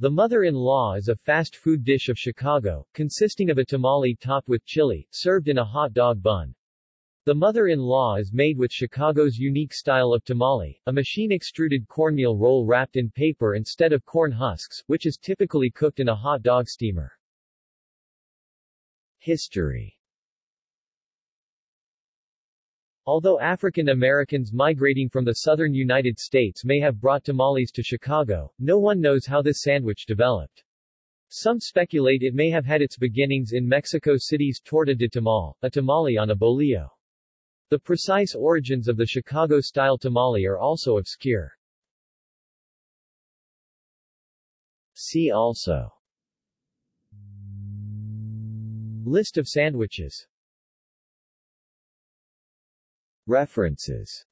The mother-in-law is a fast food dish of Chicago, consisting of a tamale topped with chili, served in a hot dog bun. The mother-in-law is made with Chicago's unique style of tamale, a machine-extruded cornmeal roll wrapped in paper instead of corn husks, which is typically cooked in a hot dog steamer. History Although African Americans migrating from the southern United States may have brought tamales to Chicago, no one knows how this sandwich developed. Some speculate it may have had its beginnings in Mexico City's torta de tamal, a tamale on a bolillo. The precise origins of the Chicago-style tamale are also obscure. See also List of sandwiches References